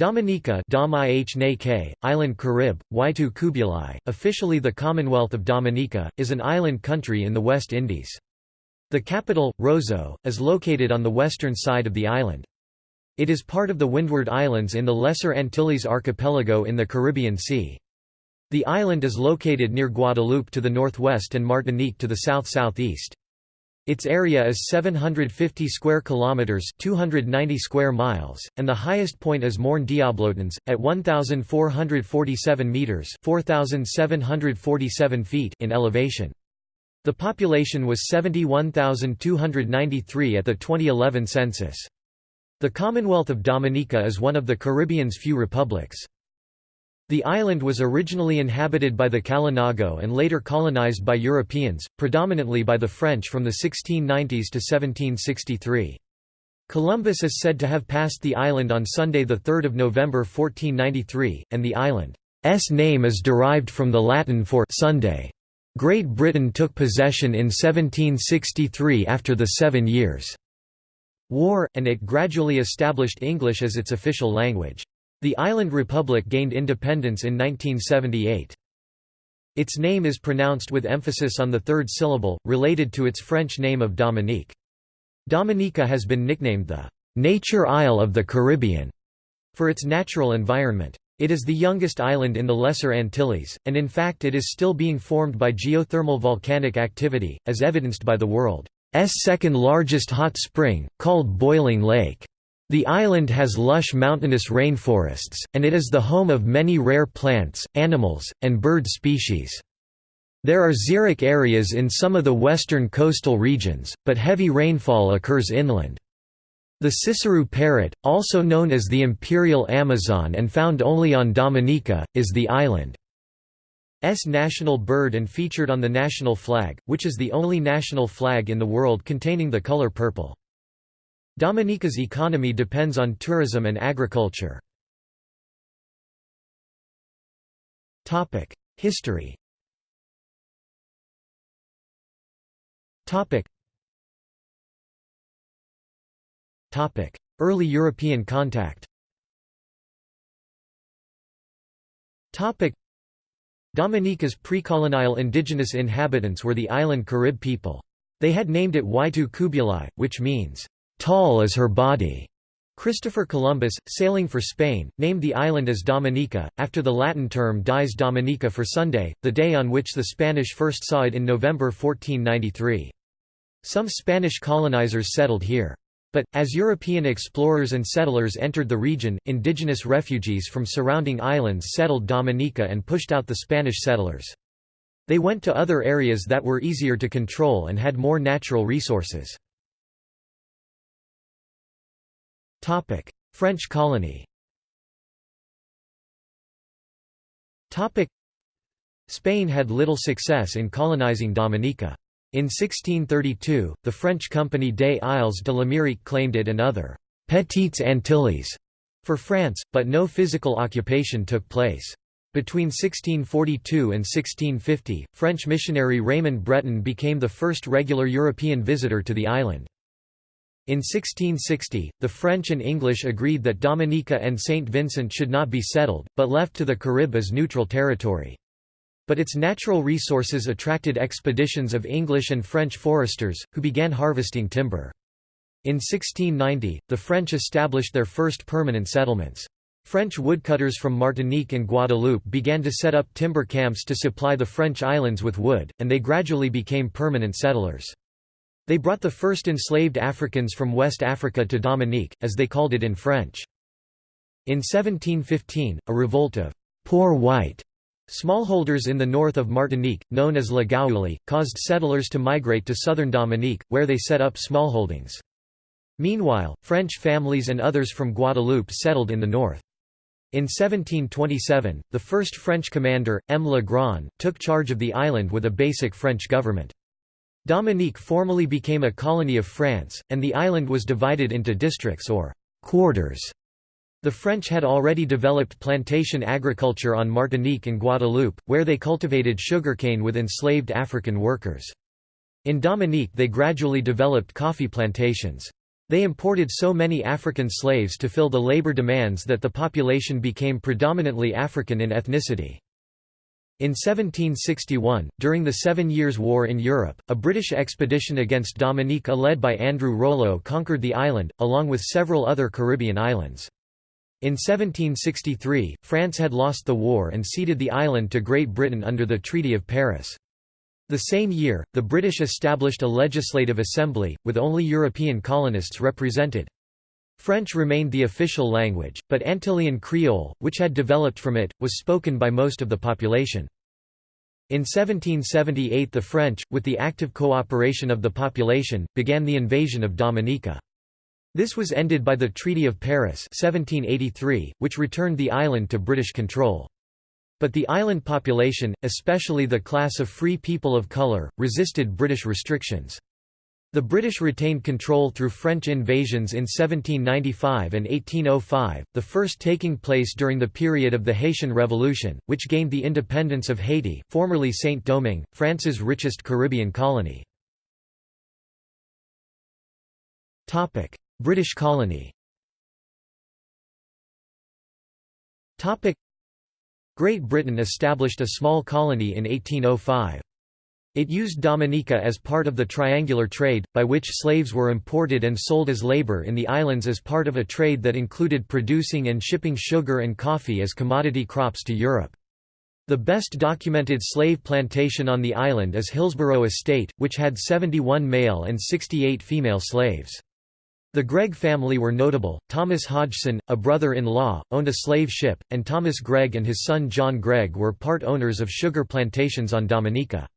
Dominica Island Carib, Waitu Kubulai, officially the Commonwealth of Dominica, is an island country in the West Indies. The capital, Roseau, is located on the western side of the island. It is part of the Windward Islands in the Lesser Antilles archipelago in the Caribbean Sea. The island is located near Guadeloupe to the northwest and Martinique to the south-southeast. Its area is 750 square kilometers, 290 square miles, and the highest point is Morne Diablotins at 1447 meters, 4747 feet in elevation. The population was 71,293 at the 2011 census. The Commonwealth of Dominica is one of the Caribbean's few republics. The island was originally inhabited by the Kalinago and later colonized by Europeans, predominantly by the French from the 1690s to 1763. Columbus is said to have passed the island on Sunday 3 November 1493, and the island's name is derived from the Latin for Sunday. Great Britain took possession in 1763 after the Seven Years' War, and it gradually established English as its official language. The island republic gained independence in 1978. Its name is pronounced with emphasis on the third syllable, related to its French name of Dominique. Dominica has been nicknamed the «Nature Isle of the Caribbean» for its natural environment. It is the youngest island in the Lesser Antilles, and in fact it is still being formed by geothermal volcanic activity, as evidenced by the world's second largest hot spring, called Boiling Lake. The island has lush mountainous rainforests, and it is the home of many rare plants, animals, and bird species. There are xeric areas in some of the western coastal regions, but heavy rainfall occurs inland. The Sisserou parrot, also known as the imperial Amazon and found only on Dominica, is the island's national bird and featured on the national flag, which is the only national flag in the world containing the color purple. Dominica's economy depends on tourism and agriculture. History Early European contact Dominica's pre-colonial indigenous inhabitants were the island Carib people. They had named it Waitu Kubulai, which means, tall as her body. Christopher Columbus, sailing for Spain, named the island as Dominica, after the Latin term dies Dominica for Sunday, the day on which the Spanish first saw it in November 1493. Some Spanish colonizers settled here. But, as European explorers and settlers entered the region, indigenous refugees from surrounding islands settled Dominica and pushed out the Spanish settlers. They went to other areas that were easier to control and had more natural resources. Topic: French colony. Topic: Spain had little success in colonizing Dominica. In 1632, the French company des Isles de l'Amérique claimed it and other «Petites Antilles» for France, but no physical occupation took place. Between 1642 and 1650, French missionary Raymond Breton became the first regular European visitor to the island. In 1660, the French and English agreed that Dominica and St. Vincent should not be settled, but left to the Carib as neutral territory. But its natural resources attracted expeditions of English and French foresters, who began harvesting timber. In 1690, the French established their first permanent settlements. French woodcutters from Martinique and Guadeloupe began to set up timber camps to supply the French islands with wood, and they gradually became permanent settlers. They brought the first enslaved Africans from West Africa to Dominique, as they called it in French. In 1715, a revolt of «poor white» smallholders in the north of Martinique, known as La Gaoulé, caused settlers to migrate to southern Dominique, where they set up smallholdings. Meanwhile, French families and others from Guadeloupe settled in the north. In 1727, the first French commander, M. Le Grand, took charge of the island with a basic French government. Dominique formally became a colony of France, and the island was divided into districts or quarters. The French had already developed plantation agriculture on Martinique and Guadeloupe, where they cultivated sugarcane with enslaved African workers. In Dominique they gradually developed coffee plantations. They imported so many African slaves to fill the labor demands that the population became predominantly African in ethnicity. In 1761, during the Seven Years' War in Europe, a British expedition against Dominica led by Andrew Rollo conquered the island, along with several other Caribbean islands. In 1763, France had lost the war and ceded the island to Great Britain under the Treaty of Paris. The same year, the British established a legislative assembly, with only European colonists represented. French remained the official language, but Antillean Creole, which had developed from it, was spoken by most of the population. In 1778 the French, with the active cooperation of the population, began the invasion of Dominica. This was ended by the Treaty of Paris 1783, which returned the island to British control. But the island population, especially the class of free people of colour, resisted British restrictions. The British retained control through French invasions in 1795 and 1805, the first taking place during the period of the Haitian Revolution, which gained the independence of Haiti, formerly Saint-Domingue, France's richest Caribbean colony. British colony Great Britain established a small colony in 1805. It used Dominica as part of the triangular trade, by which slaves were imported and sold as labour in the islands as part of a trade that included producing and shipping sugar and coffee as commodity crops to Europe. The best documented slave plantation on the island is Hillsborough Estate, which had 71 male and 68 female slaves. The Gregg family were notable. Thomas Hodgson, a brother-in-law, owned a slave ship, and Thomas Gregg and his son John Gregg were part owners of sugar plantations on Dominica.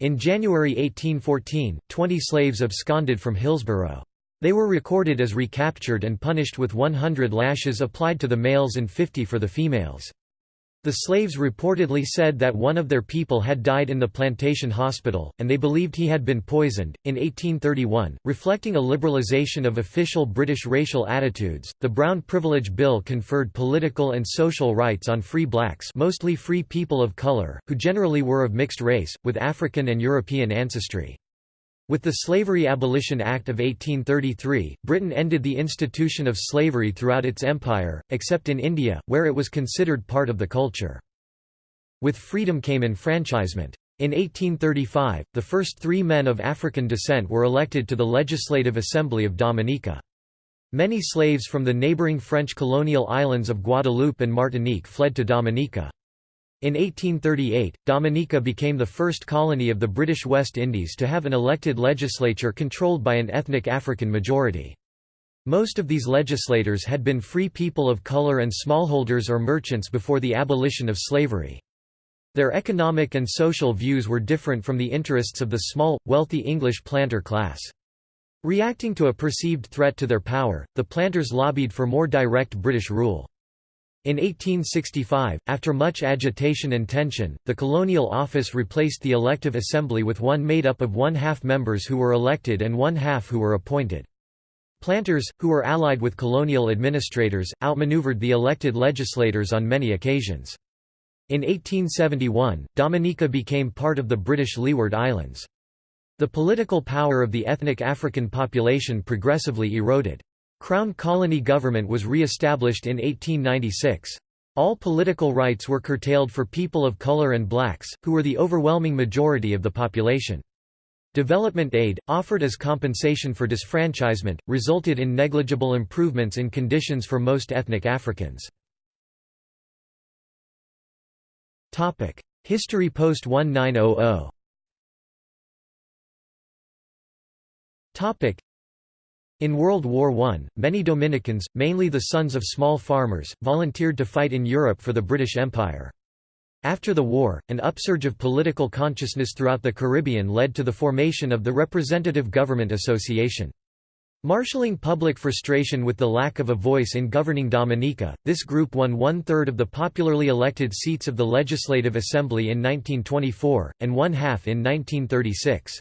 In January 1814, 20 slaves absconded from Hillsborough. They were recorded as recaptured and punished with 100 lashes applied to the males and 50 for the females. The slaves reportedly said that one of their people had died in the plantation hospital, and they believed he had been poisoned. In 1831, reflecting a liberalization of official British racial attitudes, the Brown Privilege Bill conferred political and social rights on free blacks, mostly free people of color, who generally were of mixed race, with African and European ancestry. With the Slavery Abolition Act of 1833, Britain ended the institution of slavery throughout its empire, except in India, where it was considered part of the culture. With freedom came enfranchisement. In 1835, the first three men of African descent were elected to the Legislative Assembly of Dominica. Many slaves from the neighbouring French colonial islands of Guadeloupe and Martinique fled to Dominica. In 1838, Dominica became the first colony of the British West Indies to have an elected legislature controlled by an ethnic African majority. Most of these legislators had been free people of color and smallholders or merchants before the abolition of slavery. Their economic and social views were different from the interests of the small, wealthy English planter class. Reacting to a perceived threat to their power, the planters lobbied for more direct British rule. In 1865, after much agitation and tension, the colonial office replaced the elective assembly with one made up of one-half members who were elected and one-half who were appointed. Planters, who were allied with colonial administrators, outmaneuvered the elected legislators on many occasions. In 1871, Dominica became part of the British Leeward Islands. The political power of the ethnic African population progressively eroded. Crown colony government was re-established in 1896. All political rights were curtailed for people of color and blacks, who were the overwhelming majority of the population. Development aid, offered as compensation for disfranchisement, resulted in negligible improvements in conditions for most ethnic Africans. History post-1900 in World War I, many Dominicans, mainly the sons of small farmers, volunteered to fight in Europe for the British Empire. After the war, an upsurge of political consciousness throughout the Caribbean led to the formation of the Representative Government Association. Marshalling public frustration with the lack of a voice in governing Dominica, this group won one-third of the popularly elected seats of the Legislative Assembly in 1924, and one-half in 1936.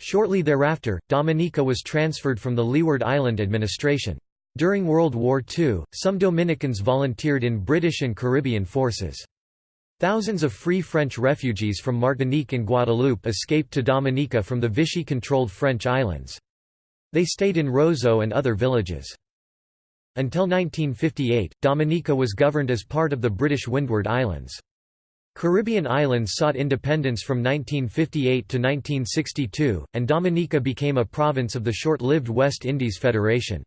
Shortly thereafter, Dominica was transferred from the Leeward Island administration. During World War II, some Dominicans volunteered in British and Caribbean forces. Thousands of free French refugees from Martinique and Guadeloupe escaped to Dominica from the Vichy-controlled French islands. They stayed in Roseau and other villages. Until 1958, Dominica was governed as part of the British Windward Islands. Caribbean islands sought independence from 1958 to 1962, and Dominica became a province of the short-lived West Indies Federation.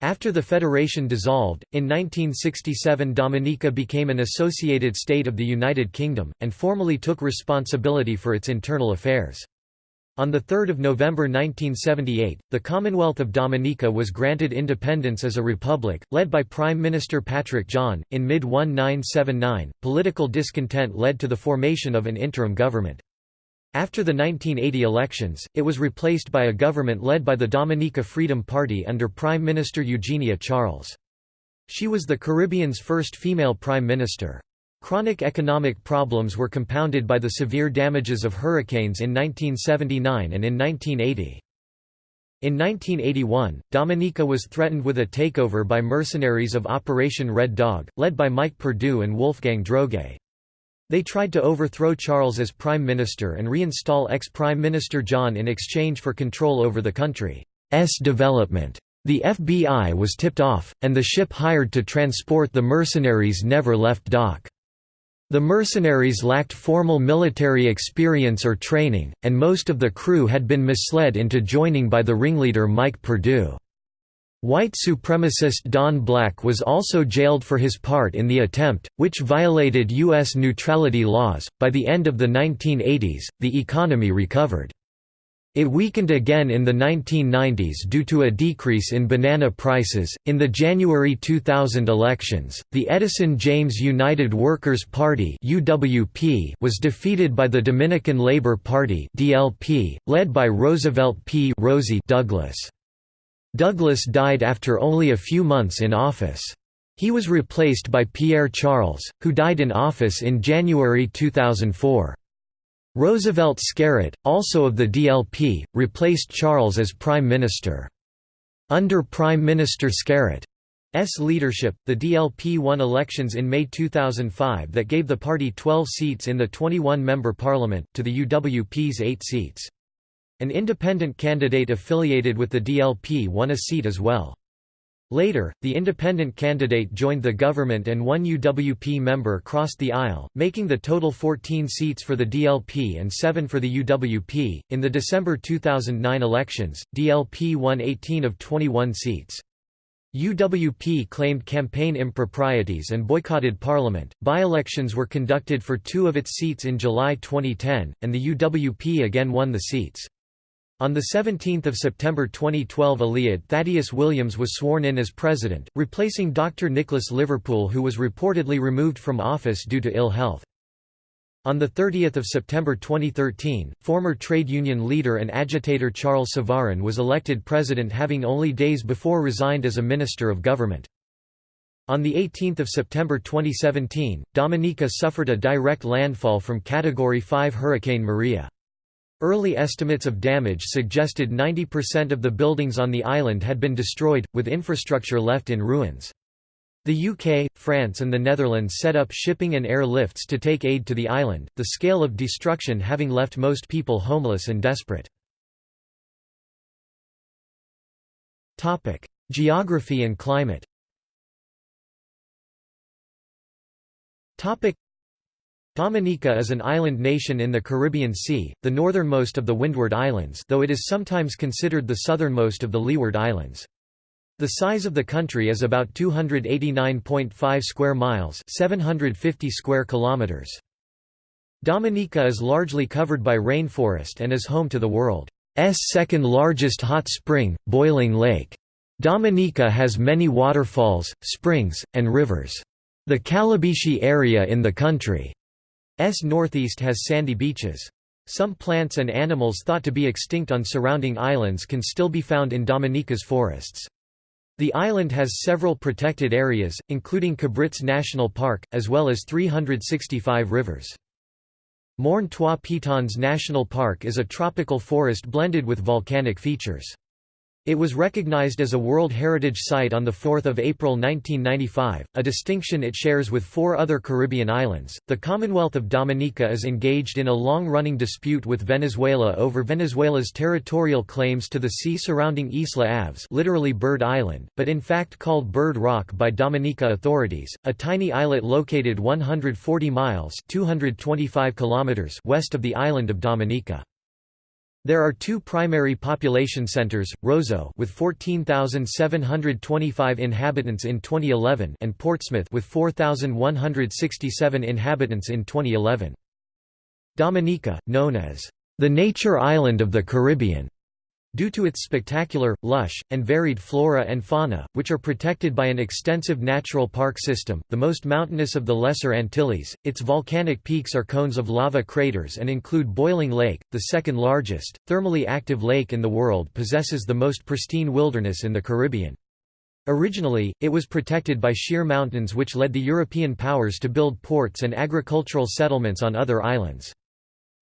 After the federation dissolved, in 1967 Dominica became an associated state of the United Kingdom, and formally took responsibility for its internal affairs. On 3 November 1978, the Commonwealth of Dominica was granted independence as a republic, led by Prime Minister Patrick John. In mid 1979, political discontent led to the formation of an interim government. After the 1980 elections, it was replaced by a government led by the Dominica Freedom Party under Prime Minister Eugenia Charles. She was the Caribbean's first female prime minister. Chronic economic problems were compounded by the severe damages of hurricanes in 1979 and in 1980. In 1981, Dominica was threatened with a takeover by mercenaries of Operation Red Dog, led by Mike Perdue and Wolfgang Droege. They tried to overthrow Charles as prime minister and reinstall ex-prime minister John in exchange for control over the country's development. The FBI was tipped off, and the ship hired to transport the mercenaries never left dock. The mercenaries lacked formal military experience or training, and most of the crew had been misled into joining by the ringleader Mike Perdue. White supremacist Don Black was also jailed for his part in the attempt, which violated U.S. neutrality laws. By the end of the 1980s, the economy recovered. It weakened again in the 1990s due to a decrease in banana prices. In the January 2000 elections, the Edison James United Workers' Party (UWP) was defeated by the Dominican Labor Party (DLP), led by Roosevelt P. Rosie Douglas. Douglas died after only a few months in office. He was replaced by Pierre Charles, who died in office in January 2004. Roosevelt Skerrit, also of the DLP, replaced Charles as Prime Minister. Under Prime Minister Skerrit's leadership, the DLP won elections in May 2005 that gave the party 12 seats in the 21-member parliament, to the UWP's 8 seats. An independent candidate affiliated with the DLP won a seat as well. Later, the independent candidate joined the government and one UWP member crossed the aisle, making the total 14 seats for the DLP and 7 for the UWP. In the December 2009 elections, DLP won 18 of 21 seats. UWP claimed campaign improprieties and boycotted parliament. By elections were conducted for two of its seats in July 2010, and the UWP again won the seats. On 17 September 2012 Eliud Thaddeus Williams was sworn in as president, replacing Dr. Nicholas Liverpool who was reportedly removed from office due to ill health. On 30 September 2013, former trade union leader and agitator Charles Savarin was elected president having only days before resigned as a minister of government. On 18 September 2017, Dominica suffered a direct landfall from Category 5 Hurricane Maria. Early estimates of damage suggested 90% of the buildings on the island had been destroyed, with infrastructure left in ruins. The UK, France and the Netherlands set up shipping and air lifts to take aid to the island, the scale of destruction having left most people homeless and desperate. Geography and climate Dominica is an island nation in the Caribbean Sea, the northernmost of the Windward Islands though it is sometimes considered the southernmost of the Leeward Islands. The size of the country is about 289.5 square miles 750 square kilometers. Dominica is largely covered by rainforest and is home to the world's second largest hot spring, Boiling Lake. Dominica has many waterfalls, springs, and rivers. The Calibishie area in the country S northeast has sandy beaches. Some plants and animals thought to be extinct on surrounding islands can still be found in Dominica's forests. The island has several protected areas, including Cabrits National Park, as well as 365 rivers. Morne Trois Pitons National Park is a tropical forest blended with volcanic features. It was recognized as a World Heritage Site on 4 April 1995, a distinction it shares with four other Caribbean islands. The Commonwealth of Dominica is engaged in a long-running dispute with Venezuela over Venezuela's territorial claims to the sea surrounding Isla Aves literally Bird Island, but in fact called Bird Rock by Dominica authorities, a tiny islet located 140 miles 225 kilometers west of the island of Dominica. There are two primary population centers, Roseau with 14,725 inhabitants in 2011 and Portsmouth with 4,167 inhabitants in 2011. Dominica, known as the nature island of the Caribbean, Due to its spectacular, lush, and varied flora and fauna, which are protected by an extensive natural park system, the most mountainous of the Lesser Antilles, its volcanic peaks are cones of lava craters and include Boiling Lake, the second largest, thermally active lake in the world possesses the most pristine wilderness in the Caribbean. Originally, it was protected by sheer mountains which led the European powers to build ports and agricultural settlements on other islands.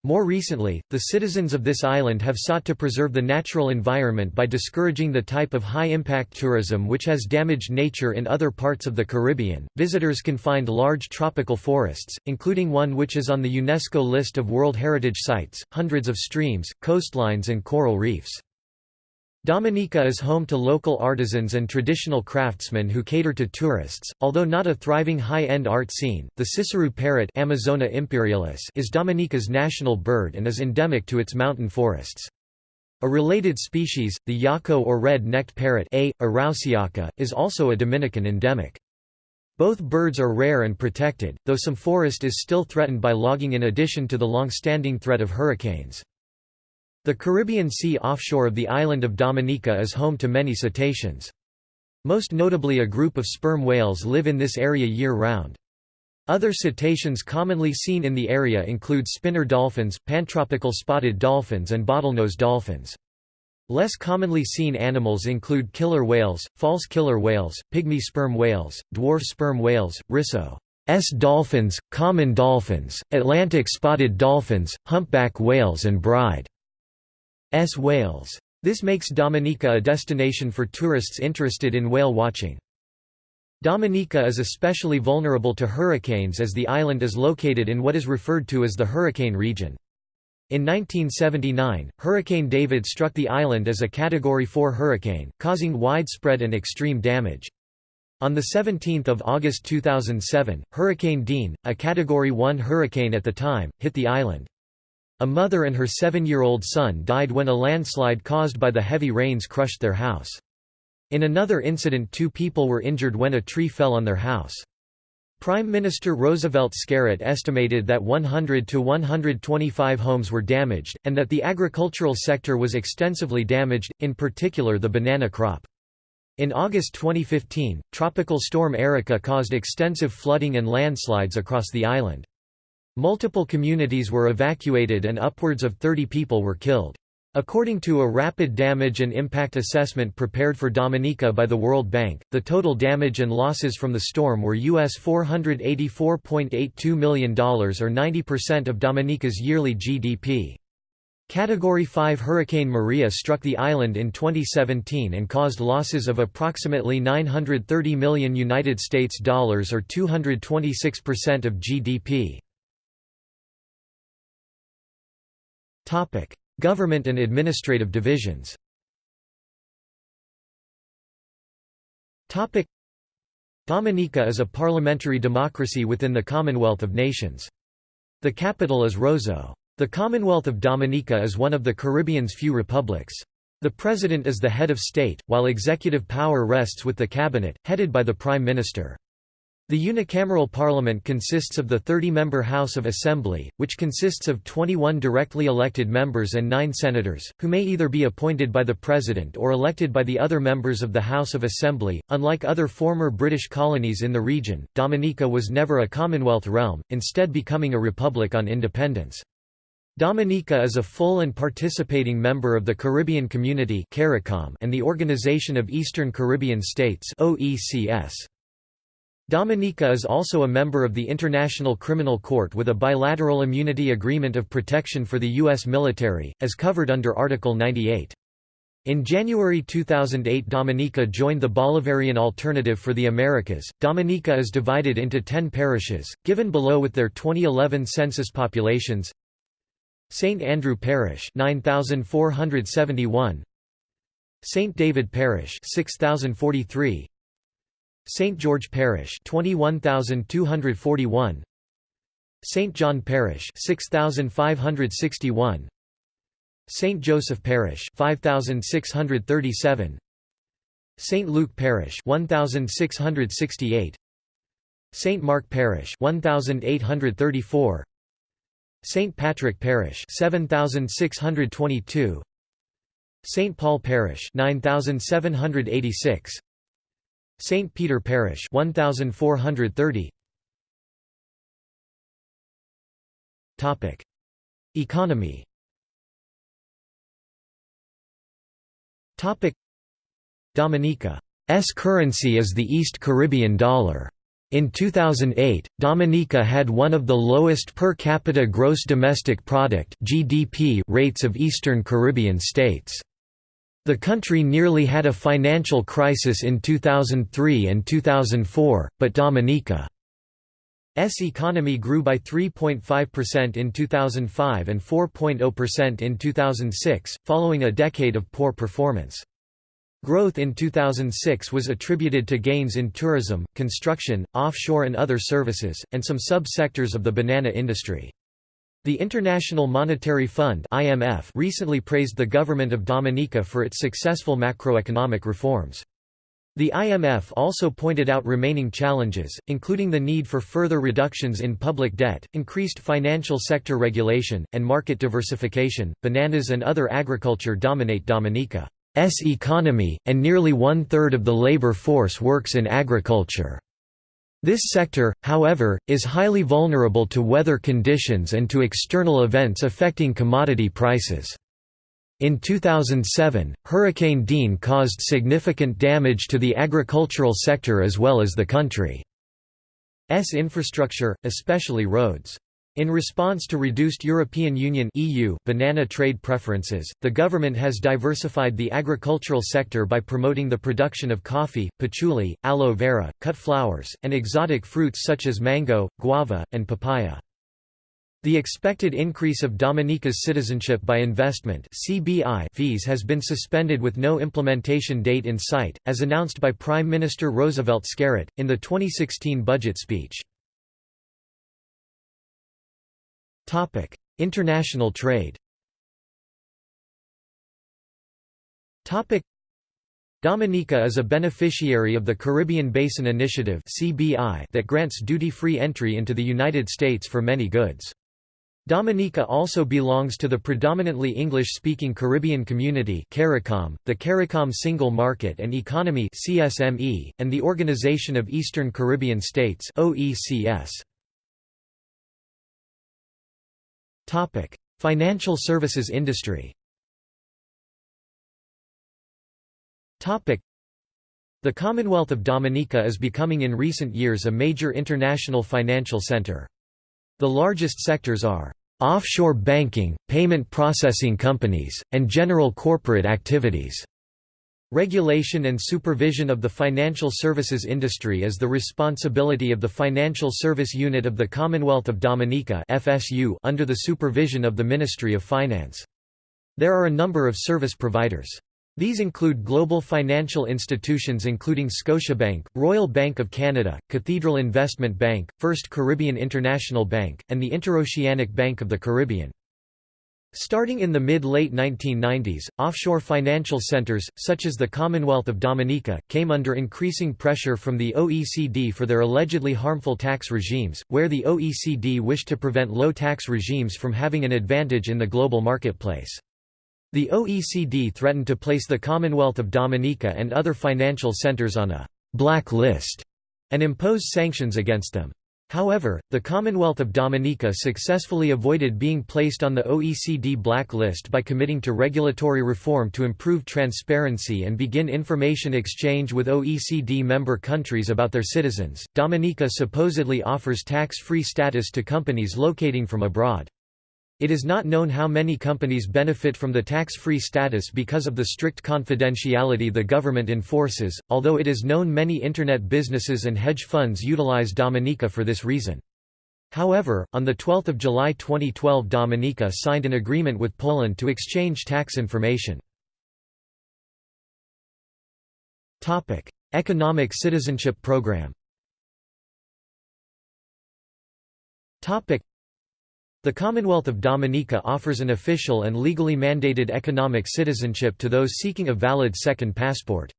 More recently, the citizens of this island have sought to preserve the natural environment by discouraging the type of high-impact tourism which has damaged nature in other parts of the Caribbean. Visitors can find large tropical forests, including one which is on the UNESCO list of World Heritage Sites, hundreds of streams, coastlines and coral reefs. Dominica is home to local artisans and traditional craftsmen who cater to tourists. Although not a thriving high-end art scene, the Sisserou parrot Amazona imperialis is Dominica's national bird and is endemic to its mountain forests. A related species, the yaco or red-necked parrot A. arausiaca, is also a Dominican endemic. Both birds are rare and protected, though some forest is still threatened by logging in addition to the long-standing threat of hurricanes. The Caribbean Sea offshore of the island of Dominica is home to many cetaceans. Most notably a group of sperm whales live in this area year-round. Other cetaceans commonly seen in the area include spinner dolphins, pantropical spotted dolphins and bottlenose dolphins. Less commonly seen animals include killer whales, false killer whales, pygmy sperm whales, dwarf sperm whales, risso S dolphins, common dolphins, Atlantic spotted dolphins, humpback whales and bride S whales. This makes Dominica a destination for tourists interested in whale watching. Dominica is especially vulnerable to hurricanes as the island is located in what is referred to as the hurricane region. In 1979, Hurricane David struck the island as a Category 4 hurricane, causing widespread and extreme damage. On 17 August 2007, Hurricane Dean, a Category 1 hurricane at the time, hit the island. A mother and her seven-year-old son died when a landslide caused by the heavy rains crushed their house. In another incident two people were injured when a tree fell on their house. Prime Minister Roosevelt Skerrit estimated that 100 to 125 homes were damaged, and that the agricultural sector was extensively damaged, in particular the banana crop. In August 2015, Tropical Storm Erika caused extensive flooding and landslides across the island. Multiple communities were evacuated and upwards of 30 people were killed. According to a rapid damage and impact assessment prepared for Dominica by the World Bank, the total damage and losses from the storm were US $484.82 million or 90% of Dominica's yearly GDP. Category 5 Hurricane Maria struck the island in 2017 and caused losses of approximately 930 million United States dollars or 226% of GDP. Government and administrative divisions. Dominica is a parliamentary democracy within the Commonwealth of Nations. The capital is Roseau. The Commonwealth of Dominica is one of the Caribbean's few republics. The President is the head of state, while executive power rests with the cabinet, headed by the Prime Minister. The unicameral parliament consists of the 30-member House of Assembly, which consists of 21 directly elected members and 9 senators, who may either be appointed by the President or elected by the other members of the House of Assembly. Unlike other former British colonies in the region, Dominica was never a Commonwealth realm, instead becoming a republic on independence. Dominica is a full and participating member of the Caribbean Community and the Organization of Eastern Caribbean States OECS. Dominica is also a member of the International Criminal Court with a bilateral immunity agreement of protection for the U.S. military, as covered under Article 98. In January 2008 Dominica joined the Bolivarian Alternative for the Americas. Dominica is divided into 10 parishes, given below with their 2011 census populations. St Andrew Parish 9471 St David Parish 6043 St George Parish 21241 St John Parish 6561 St. Joseph Parish 5637 St. Luke Parish 1668 St. Mark Parish 1834 St. Patrick Parish 7622 St. Paul Parish 9786 St. Peter Parish 1430 Topic Economy Topic Dominica's currency is the East Caribbean dollar. In 2008, Dominica had one of the lowest per capita gross domestic product (GDP) rates of Eastern Caribbean states. The country nearly had a financial crisis in 2003 and 2004, but Dominica S economy grew by 3.5% in 2005 and 4.0% in 2006, following a decade of poor performance. Growth in 2006 was attributed to gains in tourism, construction, offshore and other services, and some sub-sectors of the banana industry. The International Monetary Fund (IMF) recently praised the government of Dominica for its successful macroeconomic reforms. The IMF also pointed out remaining challenges, including the need for further reductions in public debt, increased financial sector regulation, and market diversification. Bananas and other agriculture dominate Dominica's economy, and nearly one third of the labor force works in agriculture. This sector, however, is highly vulnerable to weather conditions and to external events affecting commodity prices. In 2007, Hurricane Dean caused significant damage to the agricultural sector as well as the country's infrastructure, especially roads. In response to reduced European Union EU banana trade preferences, the government has diversified the agricultural sector by promoting the production of coffee, patchouli, aloe vera, cut flowers, and exotic fruits such as mango, guava, and papaya. The expected increase of Dominica's citizenship by investment (CBI) fees has been suspended with no implementation date in sight, as announced by Prime Minister Roosevelt Skerrit in the 2016 budget speech. Topic: International trade. Topic: Dominica is a beneficiary of the Caribbean Basin Initiative (CBI) that grants duty-free entry into the United States for many goods. Dominica also belongs to the predominantly English-speaking Caribbean community CARICOM, the CARICOM Single Market and Economy CSME, and the Organization of Eastern Caribbean States OECS. Topic: Financial services industry. Topic: The Commonwealth of Dominica is becoming in recent years a major international financial center. The largest sectors are offshore banking, payment processing companies, and general corporate activities. Regulation and supervision of the financial services industry is the responsibility of the Financial Service Unit of the Commonwealth of Dominica (FSU) under the supervision of the Ministry of Finance. There are a number of service providers. These include global financial institutions including Scotiabank, Royal Bank of Canada, Cathedral Investment Bank, First Caribbean International Bank, and the Interoceanic Bank of the Caribbean. Starting in the mid-late 1990s, offshore financial centers, such as the Commonwealth of Dominica, came under increasing pressure from the OECD for their allegedly harmful tax regimes, where the OECD wished to prevent low tax regimes from having an advantage in the global marketplace. The OECD threatened to place the Commonwealth of Dominica and other financial centers on a «black list» and impose sanctions against them. However, the Commonwealth of Dominica successfully avoided being placed on the OECD black list by committing to regulatory reform to improve transparency and begin information exchange with OECD member countries about their citizens. Dominica supposedly offers tax free status to companies locating from abroad. It is not known how many companies benefit from the tax-free status because of the strict confidentiality the government enforces, although it is known many Internet businesses and hedge funds utilize Dominica for this reason. However, on 12 July 2012 Dominica signed an agreement with Poland to exchange tax information. Economic Citizenship Program the Commonwealth of Dominica offers an official and legally mandated economic citizenship to those seeking a valid second passport.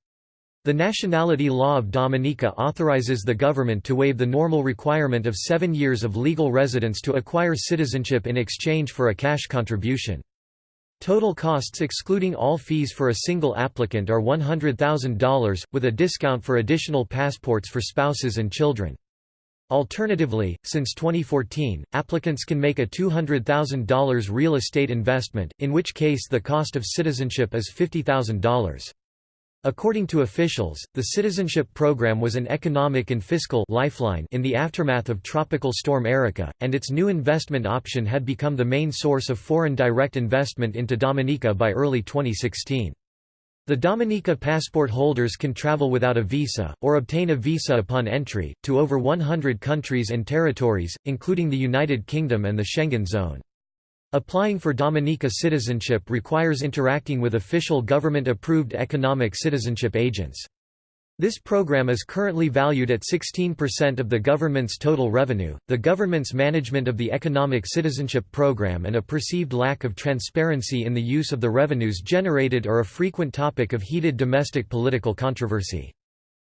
The nationality law of Dominica authorizes the government to waive the normal requirement of seven years of legal residence to acquire citizenship in exchange for a cash contribution. Total costs excluding all fees for a single applicant are $100,000, with a discount for additional passports for spouses and children. Alternatively, since 2014, applicants can make a $200,000 real estate investment, in which case the cost of citizenship is $50,000. According to officials, the citizenship program was an economic and fiscal lifeline in the aftermath of Tropical Storm Erika, and its new investment option had become the main source of foreign direct investment into Dominica by early 2016. The Dominica passport holders can travel without a visa, or obtain a visa upon entry, to over 100 countries and territories, including the United Kingdom and the Schengen zone. Applying for Dominica citizenship requires interacting with official government-approved economic citizenship agents. This program is currently valued at 16% of the government's total revenue. The government's management of the economic citizenship program and a perceived lack of transparency in the use of the revenues generated are a frequent topic of heated domestic political controversy.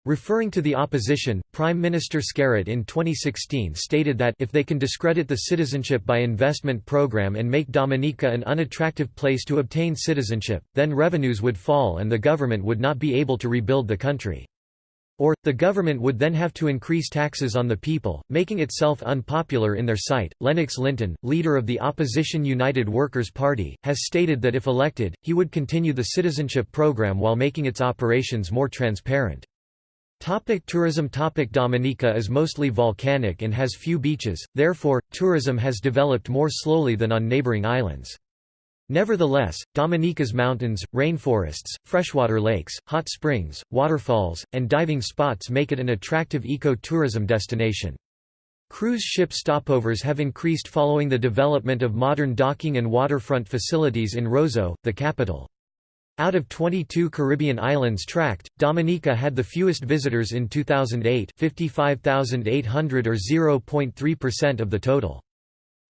Referring to the opposition, Prime Minister Skerrit in 2016 stated that if they can discredit the citizenship by investment program and make Dominica an unattractive place to obtain citizenship, then revenues would fall and the government would not be able to rebuild the country. Or, the government would then have to increase taxes on the people, making itself unpopular in their sight. Lennox Linton, leader of the opposition United Workers' Party, has stated that if elected, he would continue the citizenship program while making its operations more transparent. Topic tourism Topic Dominica is mostly volcanic and has few beaches, therefore, tourism has developed more slowly than on neighboring islands. Nevertheless, Dominica's mountains, rainforests, freshwater lakes, hot springs, waterfalls, and diving spots make it an attractive eco-tourism destination. Cruise ship stopovers have increased following the development of modern docking and waterfront facilities in Roseau, the capital. Out of 22 Caribbean islands tracked, Dominica had the fewest visitors in 2008 55,800 or 0.3% of the total.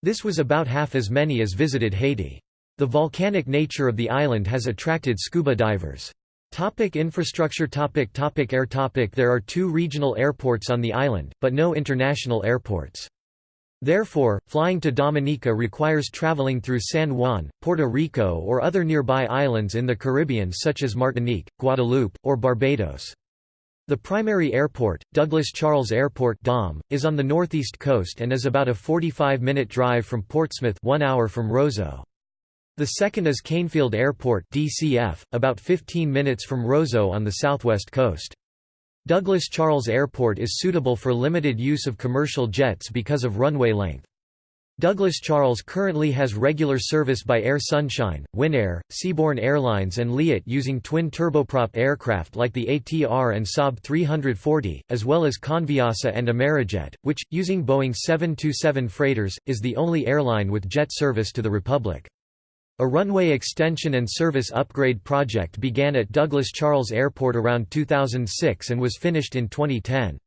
This was about half as many as visited Haiti. The volcanic nature of the island has attracted scuba divers. Topic infrastructure topic topic Air topic There are two regional airports on the island, but no international airports. Therefore, flying to Dominica requires traveling through San Juan, Puerto Rico or other nearby islands in the Caribbean such as Martinique, Guadeloupe, or Barbados. The primary airport, Douglas Charles Airport DOM, is on the northeast coast and is about a 45-minute drive from Portsmouth 1 hour from Roseau. The second is Canefield Airport DCF, about 15 minutes from Roseau on the southwest coast. Douglas Charles Airport is suitable for limited use of commercial jets because of runway length. Douglas Charles currently has regular service by Air Sunshine, Winair, Seaborne Airlines and Liat using twin turboprop aircraft like the ATR and Saab 340, as well as Conviasa and Amerijet, which, using Boeing 727 freighters, is the only airline with jet service to the Republic. A runway extension and service upgrade project began at Douglas Charles Airport around 2006 and was finished in 2010.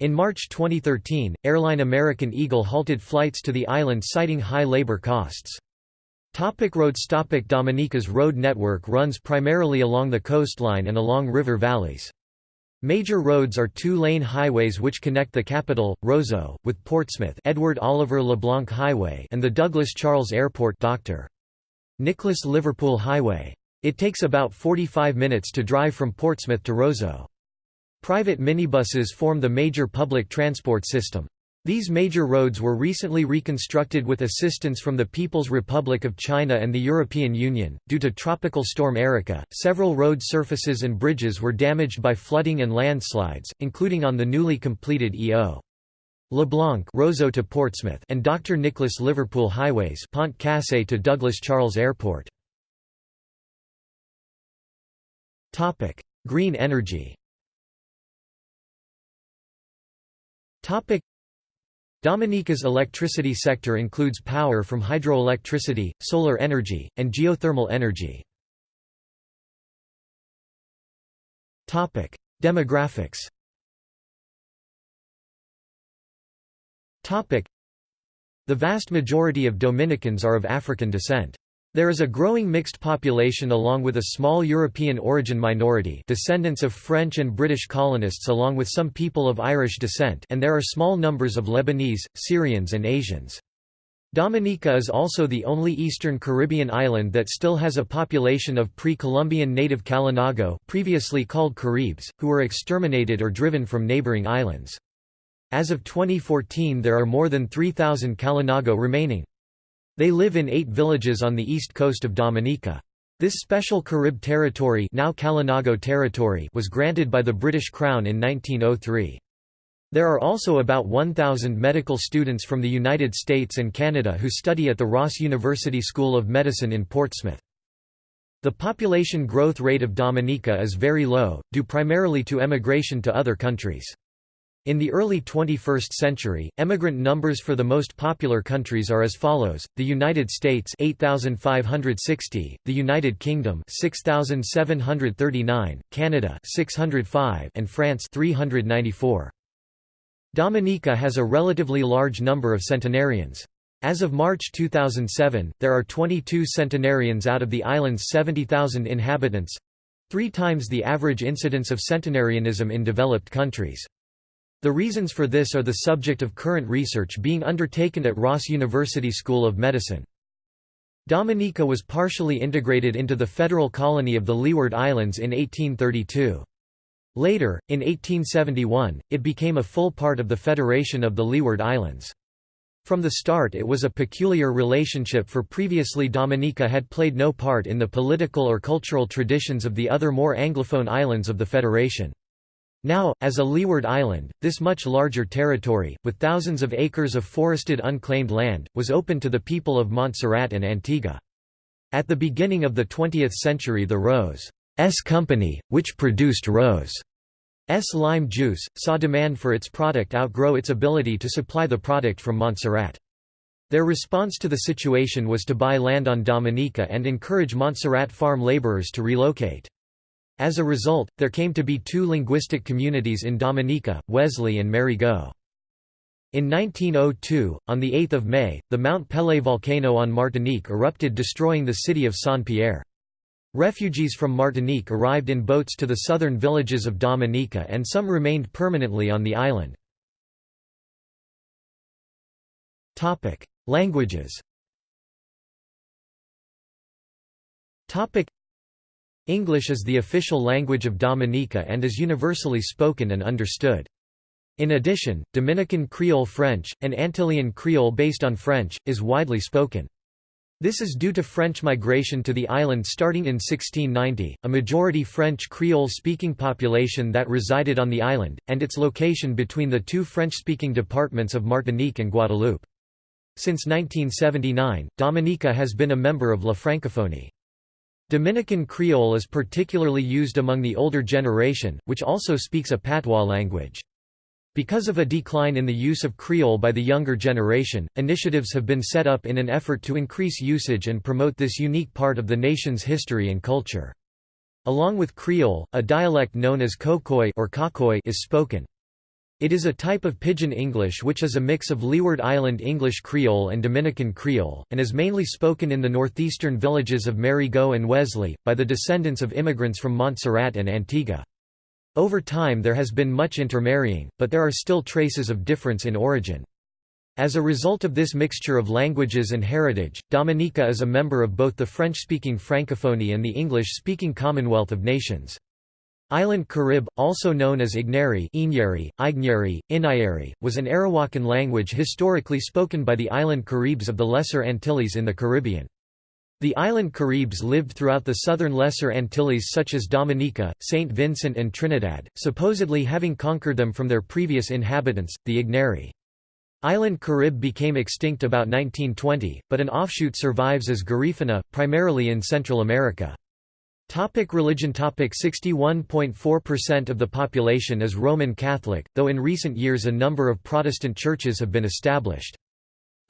In March 2013, airline American Eagle halted flights to the island citing high labor costs. Topic roads Topic Dominica's road network runs primarily along the coastline and along river valleys. Major roads are two-lane highways which connect the capital, Roseau, with Portsmouth Edward Oliver LeBlanc Highway and the Douglas Charles Airport Dr. Nicholas Liverpool Highway. It takes about 45 minutes to drive from Portsmouth to Roseau. Private minibuses form the major public transport system. These major roads were recently reconstructed with assistance from the People's Republic of China and the European Union. Due to Tropical Storm Erika, several road surfaces and bridges were damaged by flooding and landslides, including on the newly completed E.O. LeBlanc Roseau to Portsmouth and Dr. Nicholas Liverpool Highways Pont Cassé to Douglas Charles Airport. Topic: Green energy. Topic: Dominica's electricity sector includes power from hydroelectricity, solar energy, and geothermal energy. Topic: Demographics. The vast majority of Dominicans are of African descent. There is a growing mixed population along with a small European origin minority descendants of French and British colonists along with some people of Irish descent and there are small numbers of Lebanese, Syrians and Asians. Dominica is also the only eastern Caribbean island that still has a population of pre-Columbian native Kalinago previously called Caribs, who were exterminated or driven from neighboring islands. As of 2014 there are more than 3,000 Kalinago remaining. They live in eight villages on the east coast of Dominica. This special Carib territory, now Kalinago territory was granted by the British Crown in 1903. There are also about 1,000 medical students from the United States and Canada who study at the Ross University School of Medicine in Portsmouth. The population growth rate of Dominica is very low, due primarily to emigration to other countries. In the early 21st century, emigrant numbers for the most popular countries are as follows: the United States 8560, the United Kingdom 6739, Canada 605, and France 394. Dominica has a relatively large number of centenarians. As of March 2007, there are 22 centenarians out of the island's 70,000 inhabitants—three times the average incidence of centenarianism in developed countries. The reasons for this are the subject of current research being undertaken at Ross University School of Medicine. Dominica was partially integrated into the federal colony of the Leeward Islands in 1832. Later, in 1871, it became a full part of the Federation of the Leeward Islands. From the start it was a peculiar relationship for previously Dominica had played no part in the political or cultural traditions of the other more Anglophone islands of the Federation. Now, as a leeward island, this much larger territory, with thousands of acres of forested unclaimed land, was open to the people of Montserrat and Antigua. At the beginning of the 20th century the Rose S Company, which produced Rose S lime juice, saw demand for its product outgrow its ability to supply the product from Montserrat. Their response to the situation was to buy land on Dominica and encourage Montserrat farm laborers to relocate. As a result, there came to be two linguistic communities in Dominica, Wesley and Marigot. In 1902, on 8 May, the Mount Pelée volcano on Martinique erupted destroying the city of Saint-Pierre. Refugees from Martinique arrived in boats to the southern villages of Dominica and some remained permanently on the island. Languages English is the official language of Dominica and is universally spoken and understood. In addition, Dominican Creole French, an Antillean Creole based on French, is widely spoken. This is due to French migration to the island starting in 1690, a majority French Creole-speaking population that resided on the island, and its location between the two French-speaking departments of Martinique and Guadeloupe. Since 1979, Dominica has been a member of La Francophonie. Dominican Creole is particularly used among the older generation, which also speaks a patois language. Because of a decline in the use of Creole by the younger generation, initiatives have been set up in an effort to increase usage and promote this unique part of the nation's history and culture. Along with Creole, a dialect known as Kokoy or Cocoy is spoken. It is a type of Pidgin English which is a mix of Leeward Island English Creole and Dominican Creole, and is mainly spoken in the northeastern villages of Marigot and Wesley, by the descendants of immigrants from Montserrat and Antigua. Over time there has been much intermarrying, but there are still traces of difference in origin. As a result of this mixture of languages and heritage, Dominica is a member of both the French-speaking Francophonie and the English-speaking Commonwealth of Nations. Island Carib, also known as Igneri, Inyeri, Ignyeri, Inayeri, was an Arawakan language historically spoken by the island Caribs of the Lesser Antilles in the Caribbean. The island Caribs lived throughout the southern Lesser Antilles such as Dominica, St. Vincent and Trinidad, supposedly having conquered them from their previous inhabitants, the Igneri. Island Carib became extinct about 1920, but an offshoot survives as Garifuna, primarily in Central America. Topic religion Topic 61.4% of the population is Roman Catholic, though in recent years a number of Protestant churches have been established.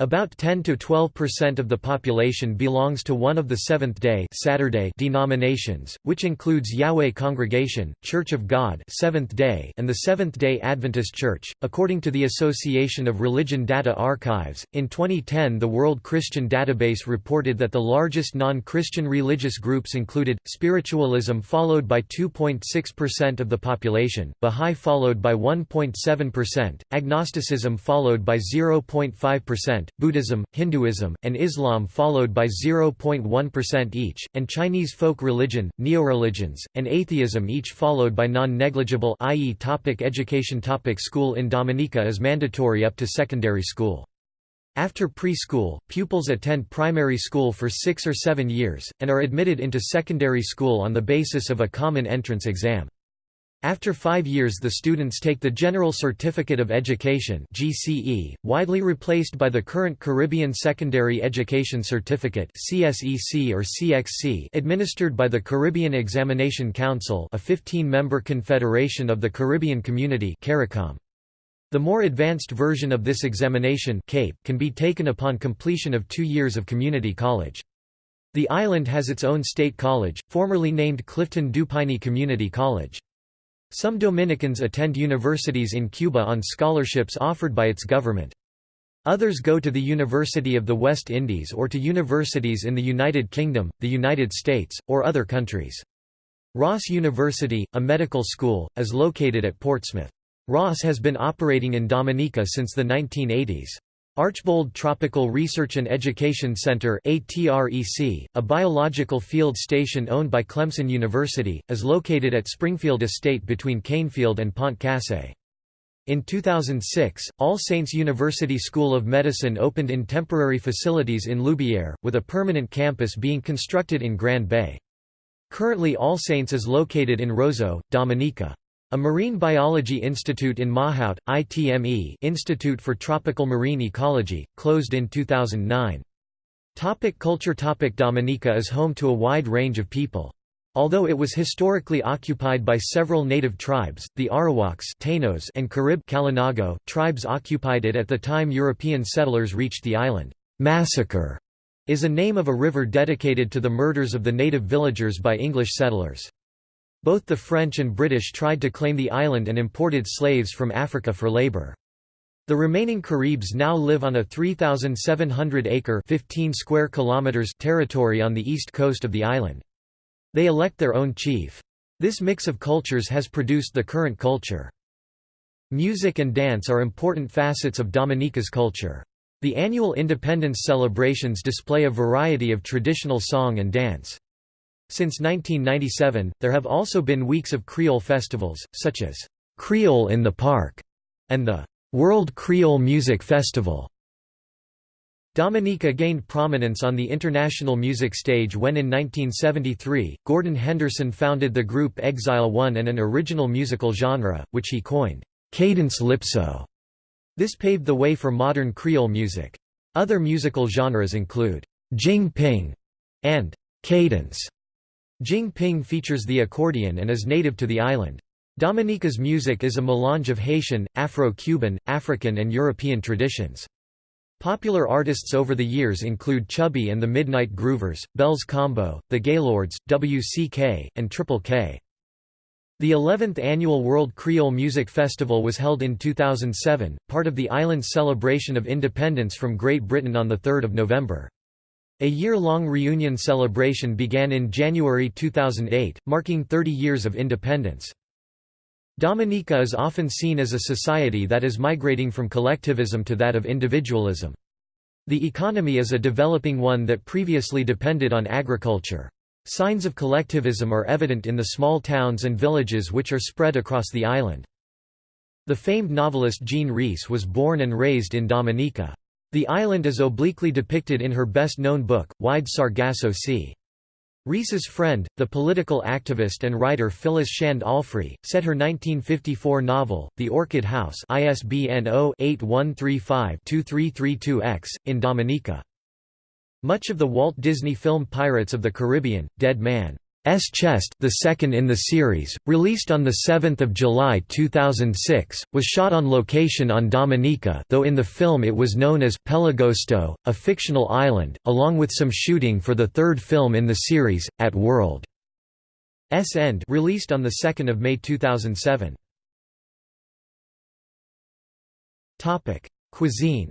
About 10 to 12% of the population belongs to one of the Seventh-day Saturday denominations, which includes Yahweh Congregation, Church of God, Seventh-day, and the Seventh-day Adventist Church. According to the Association of Religion Data Archives, in 2010 the World Christian Database reported that the largest non-Christian religious groups included spiritualism followed by 2.6% of the population, Bahá'í followed by 1.7%, agnosticism followed by 0.5%, Buddhism, Hinduism, and Islam followed by 0.1% each, and Chinese folk religion, neoreligions, and atheism each followed by non-negligible i.e. topic education topic School in Dominica is mandatory up to secondary school. After preschool, pupils attend primary school for six or seven years, and are admitted into secondary school on the basis of a common entrance exam. After five years the students take the General Certificate of Education GCE, widely replaced by the current Caribbean Secondary Education Certificate CSEC or CXC administered by the Caribbean Examination Council a 15-member confederation of the Caribbean Community CARICOM. The more advanced version of this examination CAPE can be taken upon completion of two years of community college. The island has its own state college, formerly named Clifton Dupigny Community College. Some Dominicans attend universities in Cuba on scholarships offered by its government. Others go to the University of the West Indies or to universities in the United Kingdom, the United States, or other countries. Ross University, a medical school, is located at Portsmouth. Ross has been operating in Dominica since the 1980s. Archbold Tropical Research and Education Center a biological field station owned by Clemson University, is located at Springfield Estate between Canefield and Pont Cassé. In 2006, All Saints University School of Medicine opened in temporary facilities in Loubière, with a permanent campus being constructed in Grand Bay. Currently All Saints is located in Roseau, Dominica. A Marine Biology Institute in Mahaut, ITME Institute for Tropical Marine Ecology, closed in 2009. Topic culture Topic Dominica is home to a wide range of people. Although it was historically occupied by several native tribes, the Arawaks Taínos and Carib Kalinago tribes occupied it at the time European settlers reached the island. Massacre is a name of a river dedicated to the murders of the native villagers by English settlers. Both the French and British tried to claim the island and imported slaves from Africa for labor. The remaining Caribs now live on a 3,700-acre (15 square kilometers) territory on the east coast of the island. They elect their own chief. This mix of cultures has produced the current culture. Music and dance are important facets of Dominica's culture. The annual independence celebrations display a variety of traditional song and dance. Since 1997, there have also been weeks of Creole festivals, such as Creole in the Park and the World Creole Music Festival. Dominica gained prominence on the international music stage when in 1973, Gordon Henderson founded the group Exile One and an original musical genre, which he coined, cadence lypso. This paved the way for modern Creole music. Other musical genres include jing ping and cadence. Jing Ping features the accordion and is native to the island. Dominica's music is a melange of Haitian, Afro-Cuban, African and European traditions. Popular artists over the years include Chubby and the Midnight Groovers, Belles Combo, The Gaylords, WCK, and Triple K. The 11th annual World Creole Music Festival was held in 2007, part of the island's celebration of independence from Great Britain on 3 November. A year-long reunion celebration began in January 2008, marking 30 years of independence. Dominica is often seen as a society that is migrating from collectivism to that of individualism. The economy is a developing one that previously depended on agriculture. Signs of collectivism are evident in the small towns and villages which are spread across the island. The famed novelist Jean Rhys was born and raised in Dominica. The island is obliquely depicted in her best-known book, Wide Sargasso Sea. Rhys's friend, the political activist and writer Phyllis Shand Alfrey, set her 1954 novel, The Orchid House ISBN 0-8135-2332-X, in Dominica. Much of the Walt Disney film Pirates of the Caribbean, Dead Man S Chest, the second in the series, released on 7 July 2006, was shot on location on Dominica though in the film it was known as Pelagosto, a fictional island, along with some shooting for the third film in the series, At World. S End released on 2 May 2007. Cuisine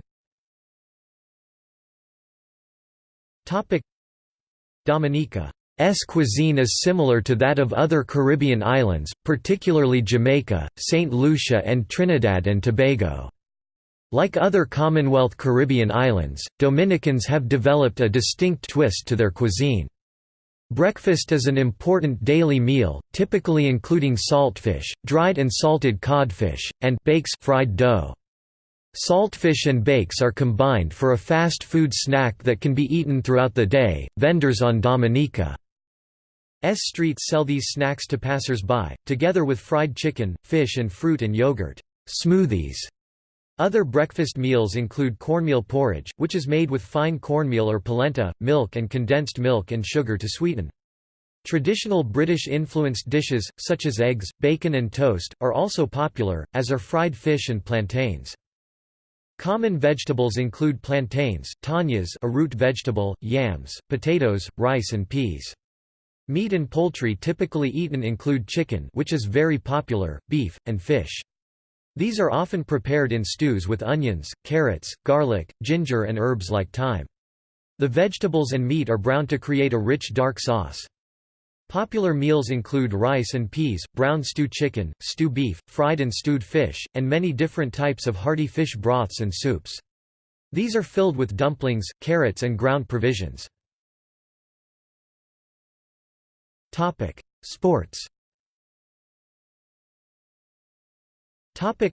Dominica S cuisine is similar to that of other Caribbean islands, particularly Jamaica, St. Lucia and Trinidad and Tobago. Like other Commonwealth Caribbean islands, Dominicans have developed a distinct twist to their cuisine. Breakfast is an important daily meal, typically including saltfish, dried and salted codfish, and bakes fried dough. Saltfish and bakes are combined for a fast food snack that can be eaten throughout the day. Vendors on Dominica streets sell these snacks to passers-by, together with fried chicken, fish and fruit and yogurt smoothies. Other breakfast meals include cornmeal porridge, which is made with fine cornmeal or polenta, milk and condensed milk and sugar to sweeten. Traditional British-influenced dishes, such as eggs, bacon and toast, are also popular, as are fried fish and plantains. Common vegetables include plantains, tanyas a root vegetable, yams, potatoes, rice and peas. Meat and poultry typically eaten include chicken which is very popular, beef, and fish. These are often prepared in stews with onions, carrots, garlic, ginger and herbs like thyme. The vegetables and meat are browned to create a rich dark sauce. Popular meals include rice and peas, brown stew chicken, stew beef, fried and stewed fish, and many different types of hearty fish broths and soups. These are filled with dumplings, carrots and ground provisions. Topic: Sports. Topic: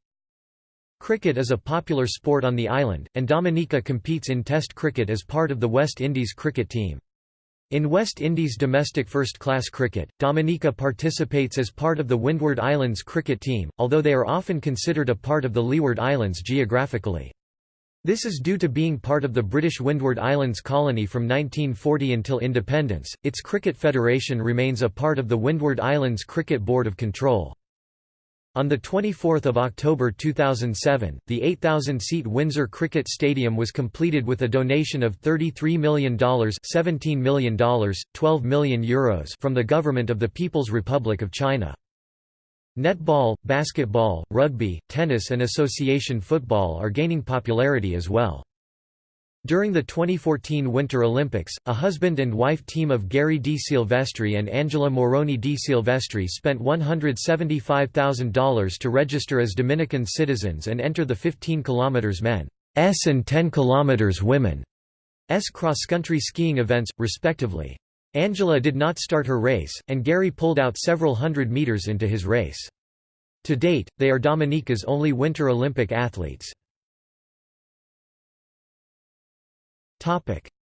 Cricket is a popular sport on the island, and Dominica competes in Test cricket as part of the West Indies cricket team. In West Indies domestic first-class cricket, Dominica participates as part of the Windward Islands cricket team, although they are often considered a part of the Leeward Islands geographically. This is due to being part of the British Windward Islands colony from 1940 until independence. Its cricket federation remains a part of the Windward Islands Cricket Board of Control. On 24 October 2007, the 8,000-seat Windsor Cricket Stadium was completed with a donation of $33 million $17 million, €12 million Euros from the government of the People's Republic of China. Netball, basketball, rugby, tennis and association football are gaining popularity as well. During the 2014 Winter Olympics, a husband and wife team of Gary De Silvestri and Angela Moroni De Silvestri spent $175,000 to register as Dominican citizens and enter the 15 km men's and 10 km women's cross-country skiing events, respectively. Angela did not start her race, and Gary pulled out several hundred meters into his race. To date, they are Dominica's only Winter Olympic athletes.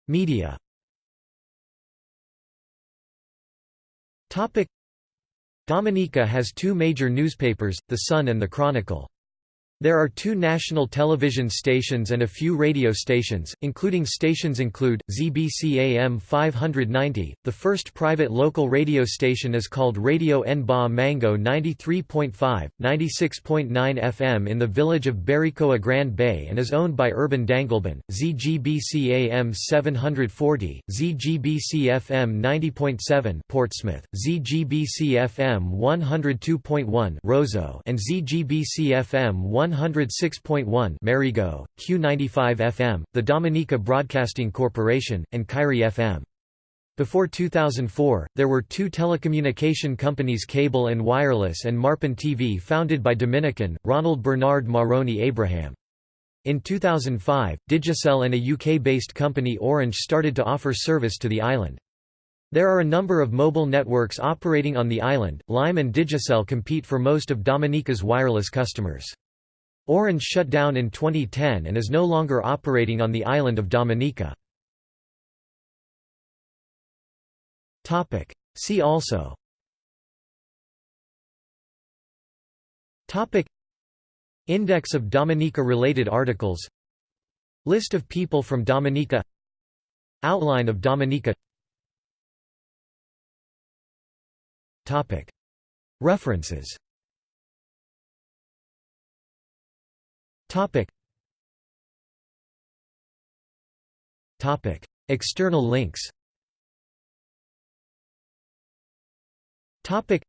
Media Dominica has two major newspapers, The Sun and The Chronicle. There are two national television stations and a few radio stations, including stations include, ZBC AM 590, the first private local radio station is called Radio Nba Mango 93.5, 96.9 FM in the village of Barikoa Grand Bay and is owned by Urban Dangleben, ZGBC AM 740, ZGBC FM 90.7 Portsmouth, ZGBC FM 102.1 Roseau and ZGBC FM 1 106.1 Marigot, Q95 FM, the Dominica Broadcasting Corporation, and Kairi FM. Before 2004, there were two telecommunication companies Cable and Wireless and Marpin TV founded by Dominican, Ronald Bernard Moroni Abraham. In 2005, Digicel and a UK-based company Orange started to offer service to the island. There are a number of mobile networks operating on the island. Lime and Digicel compete for most of Dominica's wireless customers. Orange shut down in 2010 and is no longer operating on the island of Dominica. See also. Topic. Index of Dominica-related articles. List of people from Dominica. Outline of Dominica. References Topic. Topic. External links. Topic.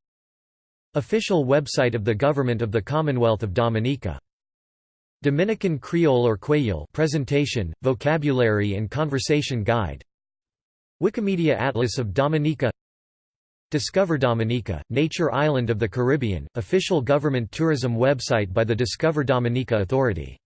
Official website of the Government of the Commonwealth of Dominica. Dominican Creole or Kwéyòl presentation, vocabulary and conversation guide. Wikimedia Atlas of Dominica Discover Dominica, Nature Island of the Caribbean, official government tourism website by the Discover Dominica Authority